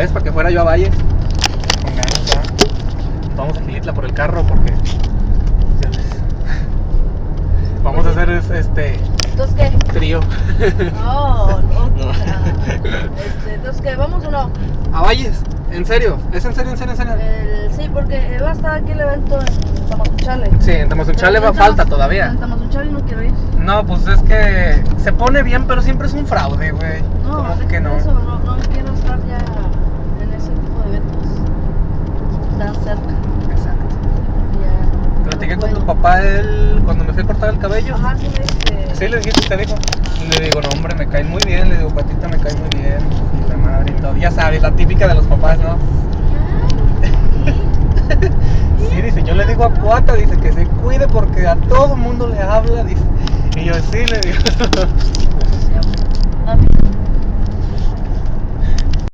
vez para que fuera yo a Valles. Con ganas ya. Vamos a Gilitla por el carro porque. Vamos a hacer es- este Entonces, ¿qué? trío. No, no. Este, entonces, ¿qué? ¿Vamos o no? A Valles, en serio, es en serio, en serio, en serio. El- sí, porque va a estar aquí el evento en Tamazunchale. Sí, en Tamazunchale va En falta todavía. En Tamazunchale no quiero ir. No, pues es que se pone bien, pero siempre es un fraude, güey. No, Como deja que no. Eso, no, no quiero estar ya en ese tipo de eventos tan cerca. Exacto. Ya, Platiqué no con tu puedo. Papá él cuando me fui a cortar el cabello. Ajá, sí, este. Sí, le dijiste, te dijo. Le digo, no, hombre, me cae muy bien. Le digo, patita, me cae muy bien. Y la madre y todo. Ya sabes, la típica de los papás, ¿no? Sí, dice, yo le digo a Cuata, dice que se cuide porque a todo mundo le habla, dice. Y yo, sí, le digo.